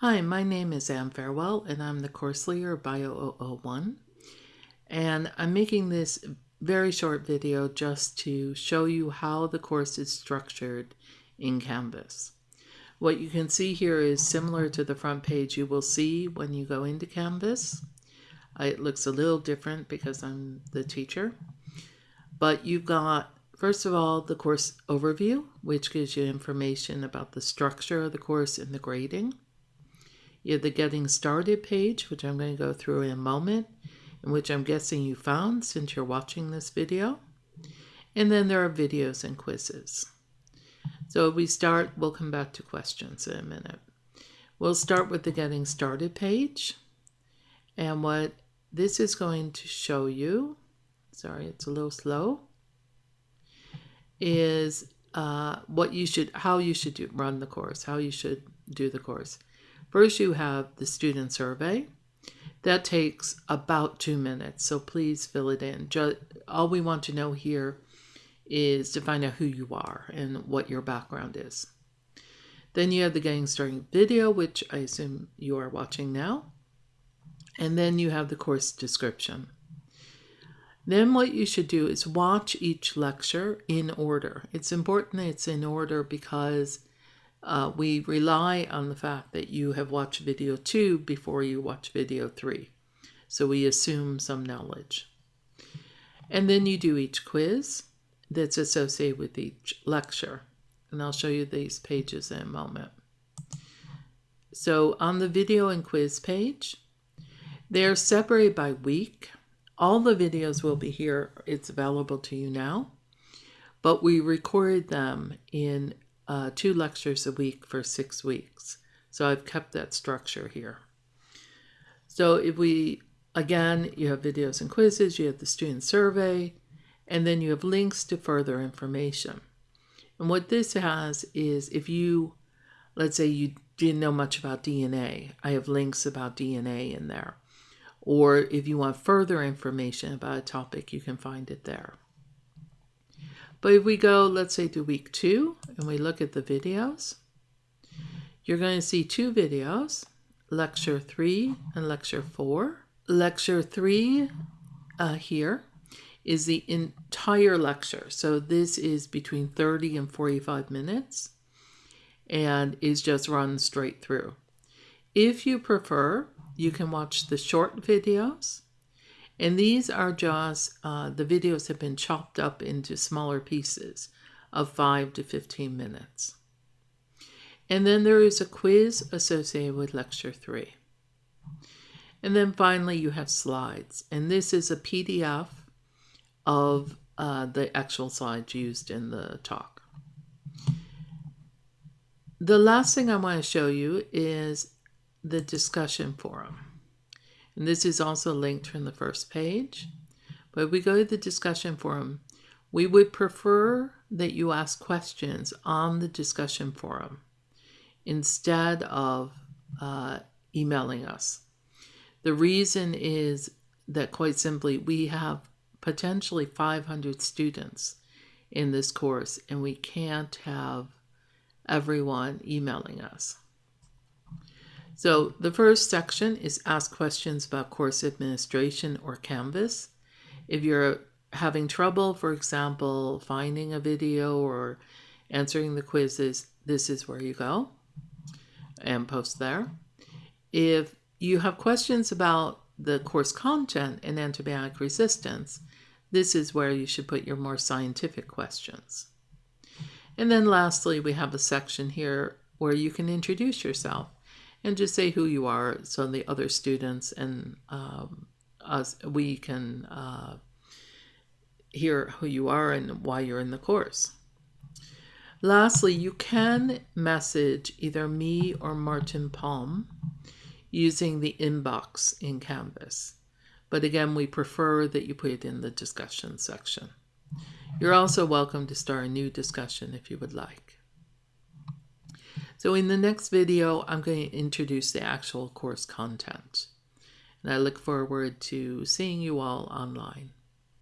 Hi, my name is Anne Farewell, and I'm the course leader of Bio 001. And I'm making this very short video just to show you how the course is structured in Canvas. What you can see here is similar to the front page you will see when you go into Canvas. Uh, it looks a little different because I'm the teacher. But you've got, first of all, the course overview, which gives you information about the structure of the course and the grading. You have the Getting Started page, which I'm going to go through in a moment, and which I'm guessing you found since you're watching this video. And then there are videos and quizzes. So we start, we'll come back to questions in a minute. We'll start with the Getting Started page. And what this is going to show you, sorry, it's a little slow, is uh, what you should, how you should do, run the course, how you should do the course. First, you have the student survey. That takes about two minutes, so please fill it in. Just, all we want to know here is to find out who you are and what your background is. Then you have the Getting Started video, which I assume you are watching now. And then you have the course description. Then what you should do is watch each lecture in order. It's important that it's in order because uh, we rely on the fact that you have watched video two before you watch video three. So we assume some knowledge. And then you do each quiz that's associated with each lecture. And I'll show you these pages in a moment. So on the video and quiz page, they're separated by week. All the videos will be here. It's available to you now. But we recorded them in uh, two lectures a week for six weeks. So I've kept that structure here. So if we, again, you have videos and quizzes, you have the student survey, and then you have links to further information. And what this has is if you, let's say you didn't know much about DNA, I have links about DNA in there. Or if you want further information about a topic, you can find it there. But if we go, let's say to week two, and we look at the videos, you're going to see two videos, lecture three and lecture four. Lecture three uh, here is the entire lecture. So this is between 30 and 45 minutes and is just run straight through. If you prefer, you can watch the short videos and these are just, uh, the videos have been chopped up into smaller pieces of 5 to 15 minutes. And then there is a quiz associated with lecture 3. And then finally you have slides. And this is a PDF of uh, the actual slides used in the talk. The last thing I want to show you is the discussion forum. And this is also linked from the first page. But if we go to the discussion forum, we would prefer that you ask questions on the discussion forum instead of uh, emailing us. The reason is that quite simply, we have potentially 500 students in this course and we can't have everyone emailing us. So the first section is ask questions about course administration or Canvas. If you're having trouble, for example, finding a video or answering the quizzes, this is where you go and post there. If you have questions about the course content and antibiotic resistance, this is where you should put your more scientific questions. And then lastly, we have a section here where you can introduce yourself and just say who you are so the other students and um, us we can uh, hear who you are and why you're in the course. Lastly, you can message either me or Martin Palm using the inbox in Canvas. But again, we prefer that you put it in the discussion section. You're also welcome to start a new discussion if you would like. So in the next video, I'm going to introduce the actual course content. And I look forward to seeing you all online.